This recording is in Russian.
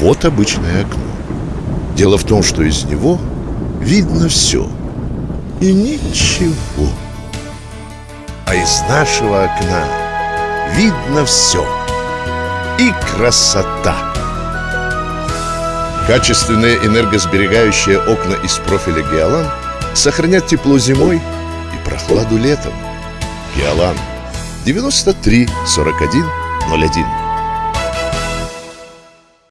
Вот обычное окно. Дело в том, что из него видно все и ничего. А из нашего окна видно все и красота. Качественные энергосберегающие окна из профиля Геолан сохранят тепло зимой и прохладу летом. Геолан 93 41 01